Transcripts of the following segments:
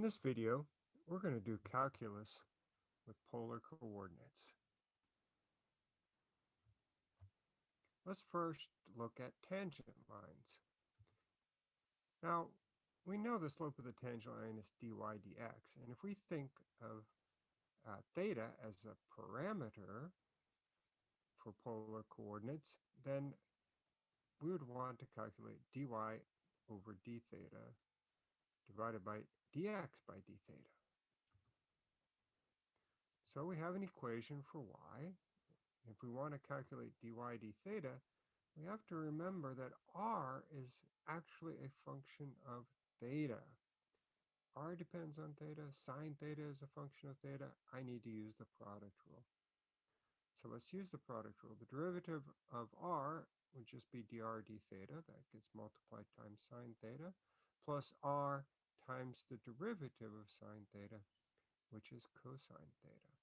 In this video, we're going to do calculus with polar coordinates. Let's first look at tangent lines. Now, we know the slope of the tangent line is dy dx, and if we think of uh, theta as a parameter for polar coordinates, then we would want to calculate dy over d theta divided by dx by d theta. So we have an equation for y. If we want to calculate dy d theta, we have to remember that r is actually a function of theta. r depends on theta, sine theta is a function of theta. I need to use the product rule. So let's use the product rule. The derivative of r would just be dr d theta, that gets multiplied times sine theta, plus r times the derivative of sine theta, which is cosine theta.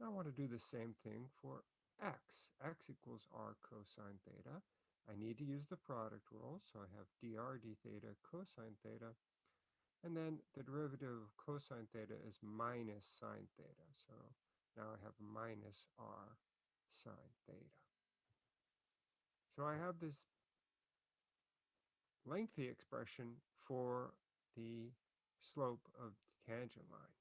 Now I want to do the same thing for x. x equals r cosine theta. I need to use the product rule, so I have dr d theta cosine theta. And then the derivative of cosine theta is minus sine theta. So now I have minus r sine theta. So I have this lengthy expression for the slope of the tangent line.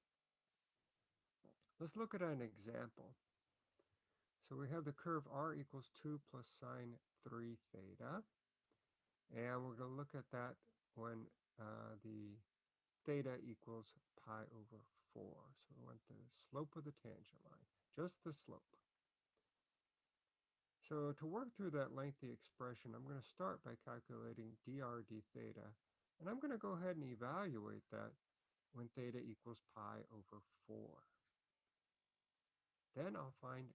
Let's look at an example. So we have the curve r equals 2 plus sine 3 theta. And we're going to look at that when uh, the theta equals pi over 4. So we want the slope of the tangent line, just the slope. So to work through that lengthy expression, I'm going to start by calculating dr d theta. And I'm going to go ahead and evaluate that when theta equals pi over 4. Then I'll find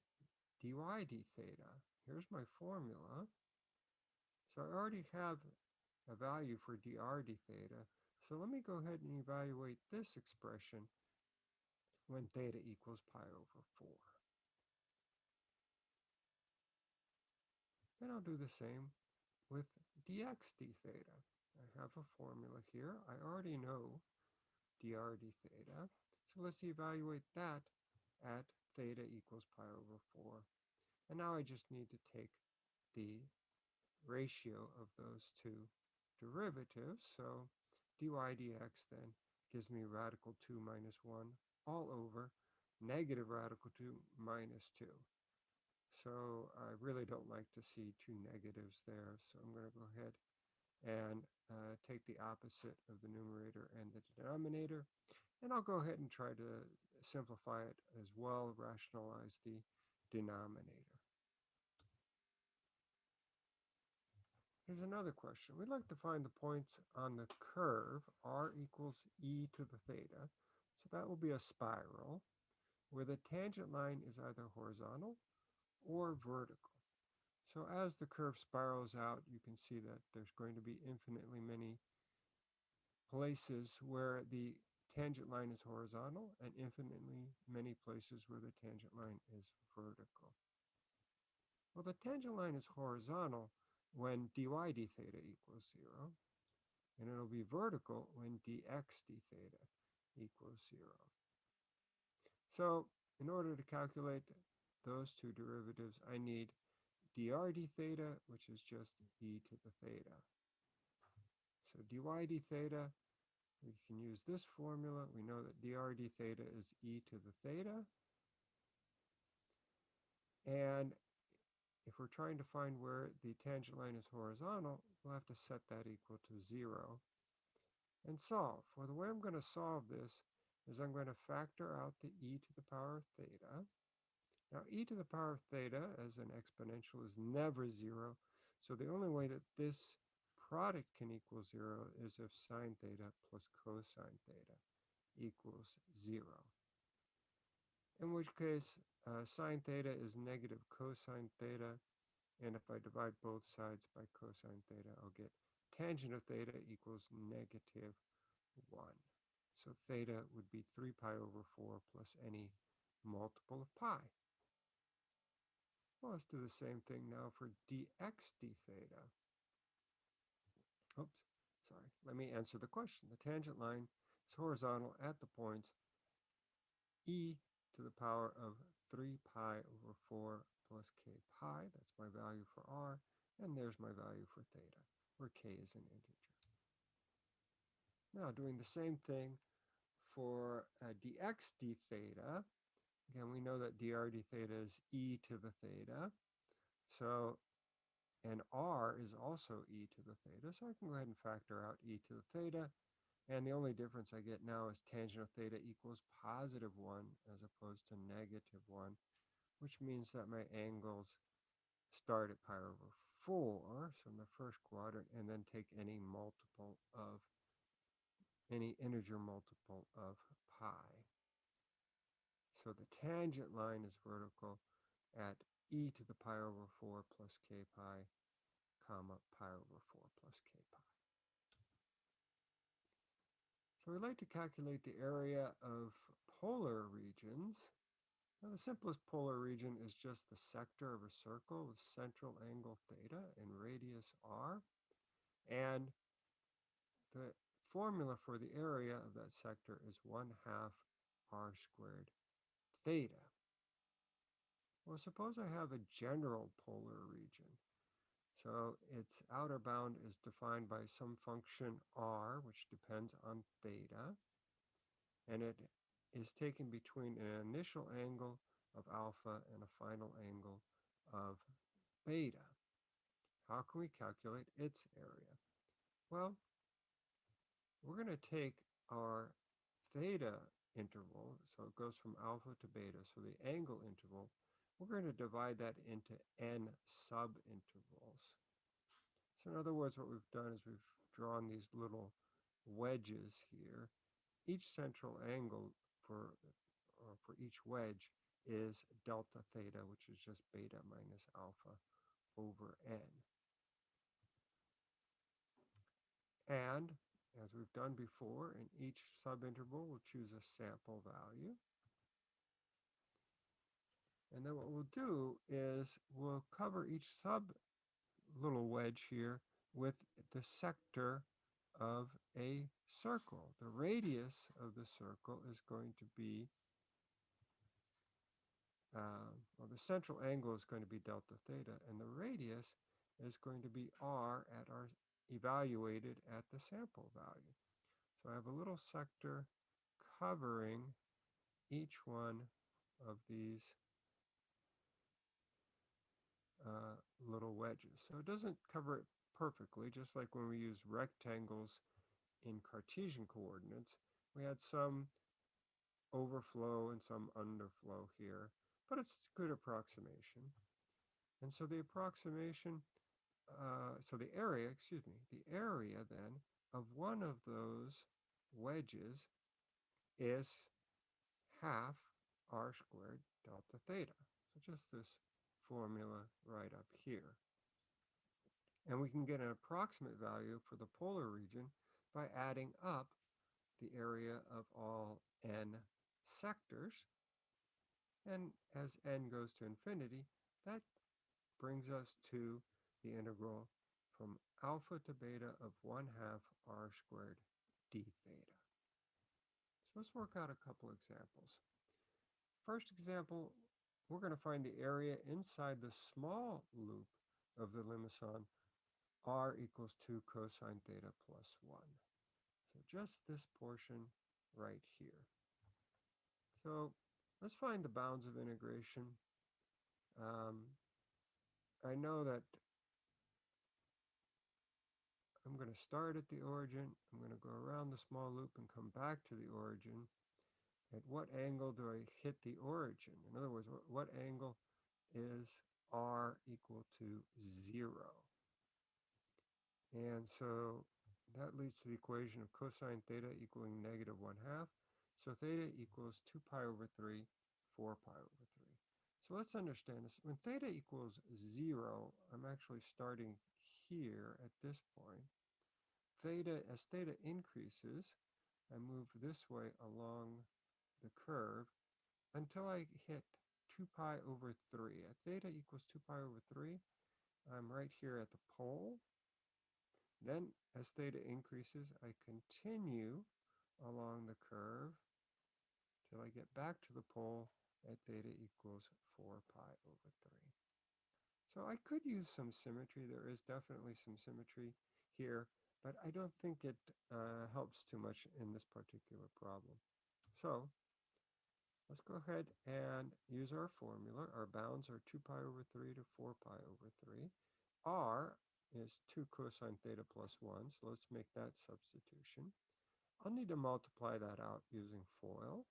dy d theta. Here's my formula. So I already have a value for dr d theta. So let me go ahead and evaluate this expression when theta equals pi over 4. Then I'll do the same with dx d theta. I have a formula here. I already know dr d theta. So let's evaluate that at theta equals pi over 4. And now I just need to take the ratio of those two derivatives. So dy dx then gives me radical 2 minus 1 all over negative radical 2 minus 2. So I really don't like to see two negatives there. So I'm going to go ahead and uh, take the opposite of the numerator and the denominator. And I'll go ahead and try to simplify it as well, rationalize the denominator. Here's another question. We'd like to find the points on the curve r equals e to the theta. So that will be a spiral where the tangent line is either horizontal or vertical. So as the curve spirals out, you can see that there's going to be infinitely many places where the tangent line is horizontal and infinitely many places where the tangent line is vertical. Well, the tangent line is horizontal when dy d theta equals 0, and it'll be vertical when dx d theta equals 0. So in order to calculate those two derivatives, I need dr d theta, which is just e to the theta. So dy d theta, we can use this formula. We know that dr d theta is e to the theta. And if we're trying to find where the tangent line is horizontal, we'll have to set that equal to 0 and solve. Well, the way I'm going to solve this is I'm going to factor out the e to the power of theta. Now, e to the power of theta as an exponential is never zero. So the only way that this product can equal zero is if sine theta plus cosine theta equals zero. In which case, uh, sine theta is negative cosine theta. And if I divide both sides by cosine theta, I'll get tangent of theta equals negative 1. So theta would be 3 pi over 4 plus any multiple of pi. Well, let's do the same thing now for dx d theta. Oops. sorry, let me answer the question. The tangent line is horizontal at the points e to the power of 3 pi over 4 plus k pi. That's my value for r. And there's my value for theta, where k is an integer. Now, doing the same thing for uh, dx d theta. Again, we know that dr d theta is e to the theta. So, and r is also e to the theta. So I can go ahead and factor out e to the theta. And the only difference I get now is tangent of theta equals positive 1 as opposed to negative 1, which means that my angles start at pi over 4, so in the first quadrant, and then take any multiple of, any integer multiple of pi. So the tangent line is vertical at e to the pi over 4 plus k pi, comma, pi over 4 plus k pi. So we'd like to calculate the area of polar regions. Now the simplest polar region is just the sector of a circle with central angle theta and radius r. And the formula for the area of that sector is 1 half r squared theta. Well, suppose I have a general polar region. So its outer bound is defined by some function r, which depends on theta, and it is taken between an initial angle of alpha and a final angle of beta. How can we calculate its area? Well, we're going to take our theta interval, so it goes from alpha to beta, so the angle interval, we're going to divide that into n subintervals. So in other words, what we've done is we've drawn these little wedges here. Each central angle for, for each wedge is delta theta, which is just beta minus alpha over n. And as we've done before, in each subinterval, we'll choose a sample value. And then what we'll do is we'll cover each sub little wedge here with the sector of a circle. The radius of the circle is going to be, uh, well, the central angle is going to be delta theta, and the radius is going to be r at our evaluated at the sample value. So I have a little sector covering each one of these uh, little wedges. So it doesn't cover it perfectly, just like when we use rectangles in Cartesian coordinates. We had some overflow and some underflow here, but it's a good approximation. And so the approximation, uh, so the area, excuse me, the area then of one of those wedges is half r squared delta theta. So just this formula right up here. And we can get an approximate value for the polar region by adding up the area of all n sectors. And as n goes to infinity, that brings us to the integral from alpha to beta of 1 half r squared d theta. So let's work out a couple examples. First example, we're going to find the area inside the small loop of the limaçon r equals 2 cosine theta plus 1. So just this portion right here. So let's find the bounds of integration. Um, I know that I'm going to start at the origin. I'm going to go around the small loop and come back to the origin at what angle do I hit the origin? In other words, what, angle is r equal to 0? And so that leads to the equation of cosine theta equaling negative 1 half. So theta equals 2 pi over 3, 4 pi over 3. So let's understand this. When theta equals 0, I'm actually starting here at this point. Theta, as theta increases, I move this way along the curve until I hit 2 pi over 3. At theta equals 2 pi over 3, I'm right here at the pole. Then as theta increases, I continue along the curve till I get back to the pole at theta equals 4 pi over 3. So I could use some symmetry. There is definitely some symmetry here, but I don't think it uh, helps too much in this particular problem. So let's go ahead and use our formula. Our bounds are 2 pi over 3 to 4 pi over 3. R is 2 cosine theta plus 1, so let's make that substitution. I'll need to multiply that out using FOIL.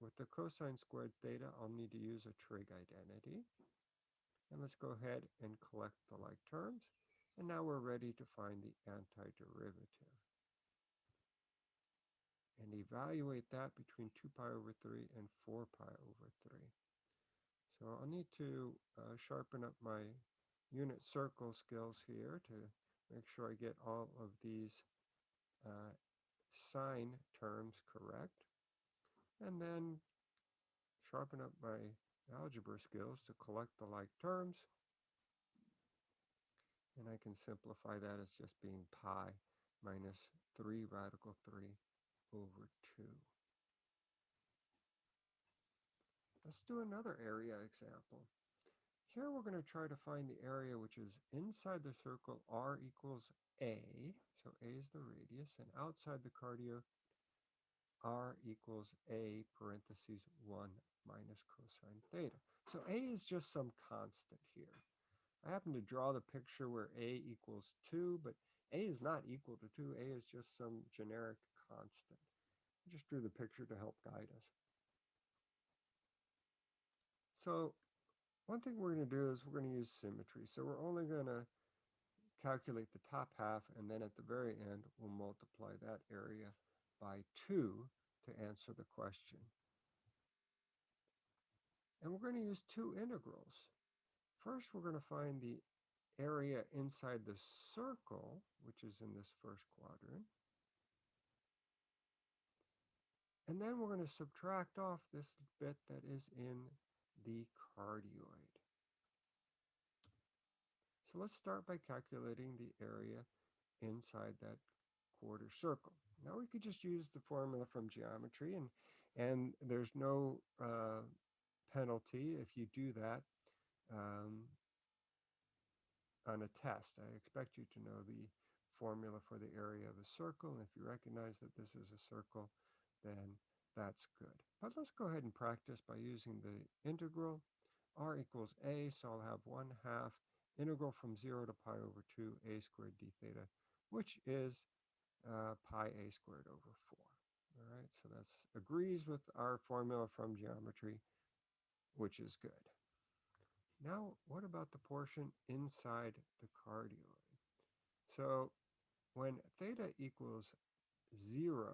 With the cosine squared theta, I'll need to use a trig identity. And let's go ahead and collect the like terms. And now we're ready to find the antiderivative. And evaluate that between 2 pi over 3 and 4 pi over 3. So I'll need to uh, sharpen up my unit circle skills here to make sure I get all of these uh, sign terms correct and then sharpen up my algebra skills to collect the like terms. And I can simplify that as just being pi minus 3 radical 3 over 2. Let's do another area example. Here we're going to try to find the area which is inside the circle r equals a, so a is the radius, and outside the cardioid r equals a parentheses 1 minus cosine theta. So a is just some constant here. I happen to draw the picture where a equals 2, but a is not equal to 2. a is just some generic constant. I just drew the picture to help guide us. So one thing we're going to do is we're going to use symmetry. So we're only going to calculate the top half, and then at the very end, we'll multiply that area by 2 to answer the question. And we're going to use two integrals. First, we're going to find the area inside the circle, which is in this first quadrant. And then we're going to subtract off this bit that is in the cardioid. So let's start by calculating the area inside that quarter circle. Now we could just use the formula from geometry and, and there's no uh, penalty if you do that um, on a test. I expect you to know the formula for the area of a circle. And if you recognize that this is a circle, then that's good. But let's go ahead and practice by using the integral. r equals a, so I'll have 1 half integral from 0 to pi over 2 a squared d theta, which is uh, pi a squared over 4. All right, so that agrees with our formula from geometry, which is good. Now, what about the portion inside the cardioid? So when theta equals 0,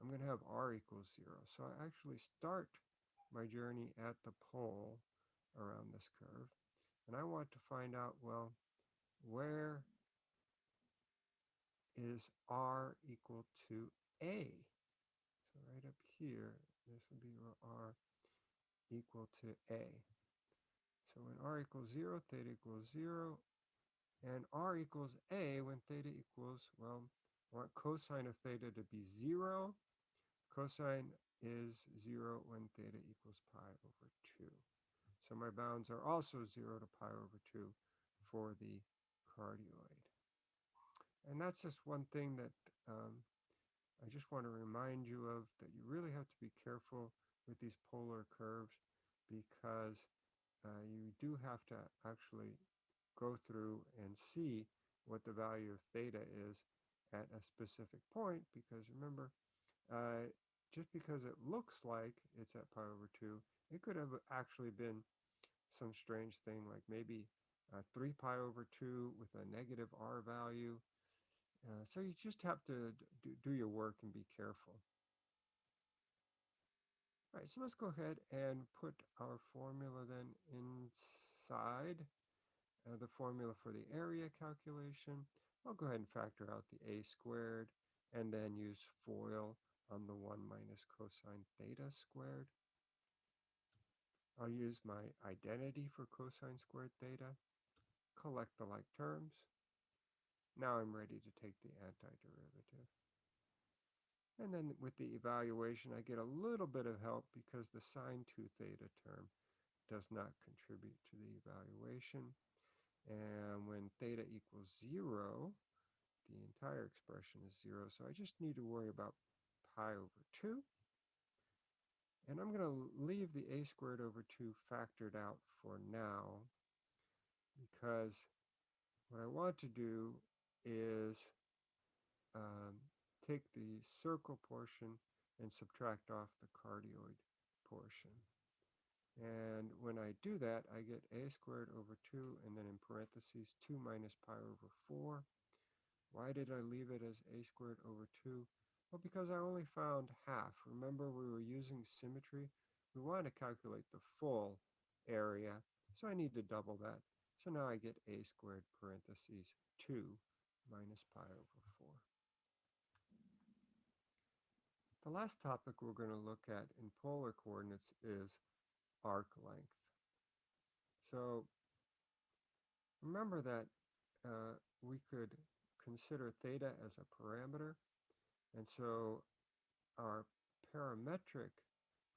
I'm going to have r equals 0. So I actually start my journey at the pole around this curve. And I want to find out, well, where is r equal to a? So right up here, this would be r equal to a. So when r equals 0, theta equals 0, and r equals a when theta equals, well, I want cosine of theta to be 0. Cosine is 0 when theta equals pi over 2. So my bounds are also 0 to pi over 2 for the cardioid. And that's just one thing that um, I just want to remind you of that you really have to be careful with these polar curves because uh, you do have to actually go through and see what the value of theta is at a specific point because remember uh, just because it looks like it's at pi over 2 it could have actually been some strange thing like maybe uh, 3 pi over 2 with a negative r value. Uh, so you just have to do, do your work and be careful. All right, so let's go ahead and put our formula then inside uh, the formula for the area calculation. I'll go ahead and factor out the a squared and then use FOIL on the 1 minus cosine theta squared. I'll use my identity for cosine squared theta, collect the like terms, Now I'm ready to take the antiderivative. And then with the evaluation, I get a little bit of help because the sine 2 theta term does not contribute to the evaluation. And when theta equals 0, the entire expression is 0. So I just need to worry about pi over 2. And I'm going to leave the a squared over 2 factored out for now because what I want to do is um, take the circle portion and subtract off the cardioid portion. And when I do that, I get a squared over 2, and then in parentheses, 2 minus pi over 4. Why did I leave it as a squared over 2? Well, because I only found half. Remember, we were using symmetry. We want to calculate the full area, so I need to double that. So now I get a squared parentheses 2 minus pi over 4. The last topic we're going to look at in polar coordinates is arc length. So remember that uh, we could consider theta as a parameter. And so our parametric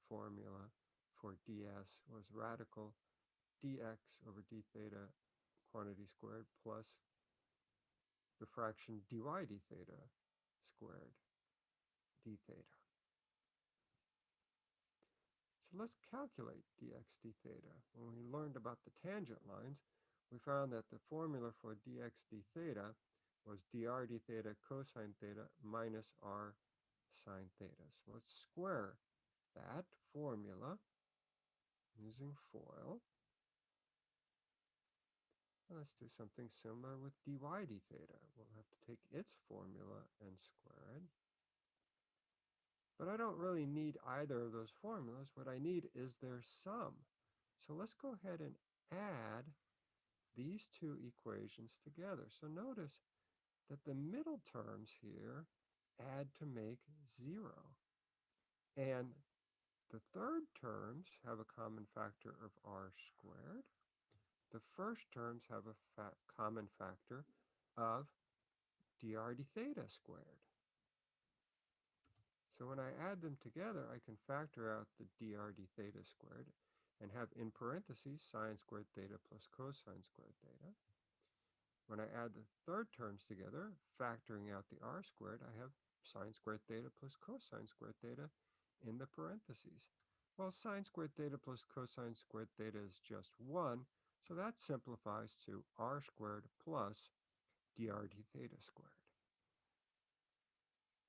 formula for ds was radical dx over d theta quantity squared plus the fraction dy d theta squared d theta. So let's calculate dx d theta. When we learned about the tangent lines, we found that the formula for dx d theta was dr d theta cosine theta minus r sine theta. So let's square that formula using FOIL. Let's do something similar with dy d theta. We'll have to take its formula and square it. But I don't really need either of those formulas. What I need is their sum. So let's go ahead and add these two equations together. So notice that the middle terms here add to make 0. And the third terms have a common factor of r squared. The first terms have a fa common factor of dr d theta squared. So when I add them together, I can factor out the dr d theta squared and have in parentheses sine squared theta plus cosine squared theta. When I add the third terms together, factoring out the r squared, I have sine squared theta plus cosine squared theta in the parentheses. Well, sine squared theta plus cosine squared theta is just 1, so that simplifies to r squared plus dr d theta squared.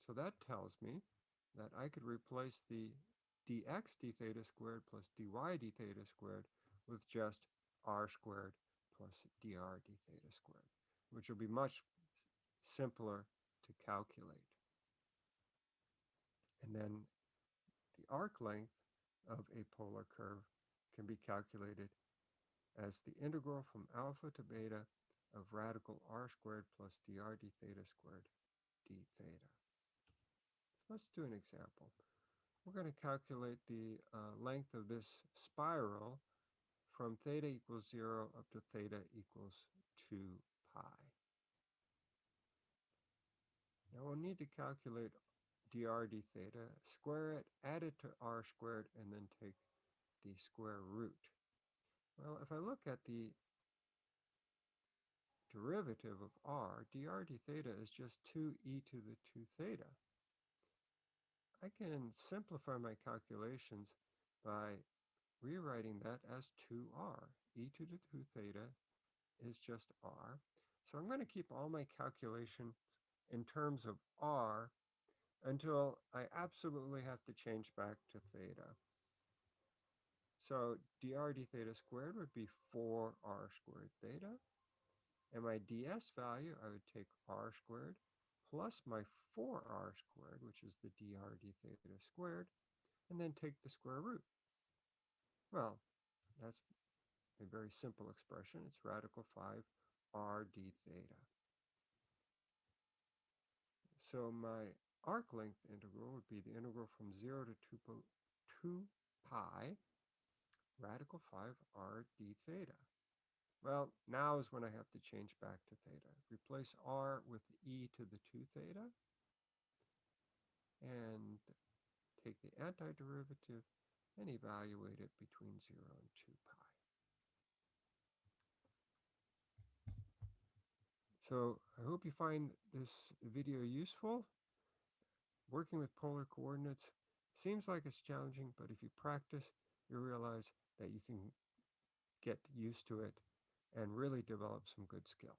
So that tells me that I could replace the dx d theta squared plus dy d theta squared with just r squared plus dr d theta squared, which will be much simpler to calculate. And then the arc length of a polar curve can be calculated as the integral from alpha to beta of radical r squared plus dr d theta squared d theta. Let's do an example. We're going to calculate the uh, length of this spiral from theta equals 0 up to theta equals 2 pi. Now we'll need to calculate dr d theta, square it, add it to r squared, and then take the square root. Well, if I look at the derivative of r, dr d theta is just 2e to the 2 theta. I can simplify my calculations by rewriting that as 2r. e to the 2 theta is just r. So I'm going to keep all my calculation in terms of r until I absolutely have to change back to theta. So dr d theta squared would be 4r squared theta. And my ds value, I would take r squared plus my 4r squared, which is the dr d theta squared, and then take the square root. Well, that's a very simple expression. It's radical 5 r d theta. So my arc length integral would be the integral from 0 to 2, 2 pi radical 5 r d theta. Well, now is when I have to change back to theta. Replace r with e to the 2 theta and take the antiderivative and evaluate it between 0 and 2 pi. So I hope you find this video useful. Working with polar coordinates seems like it's challenging, but if you practice, you realize that you can get used to it and really develop some good skill.